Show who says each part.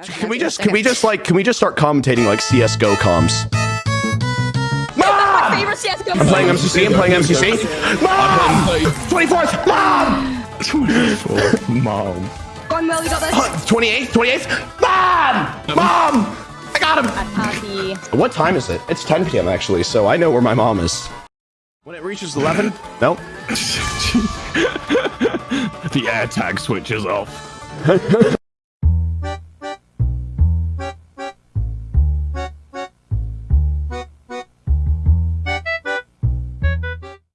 Speaker 1: Can we just can we just like can we just start commentating like CS:GO comms?
Speaker 2: My.
Speaker 1: I'm playing MCC. I'm playing MCC. Mom! 24th. Mom! Twenty fourth.
Speaker 3: Mom.
Speaker 2: Going well, you got this.
Speaker 1: 28th. 28th. Mom! Mom! I got him. What time is it? It's 10 p.m. actually, so I know where my mom is. When it reaches 11, no.
Speaker 3: the air tag switches off.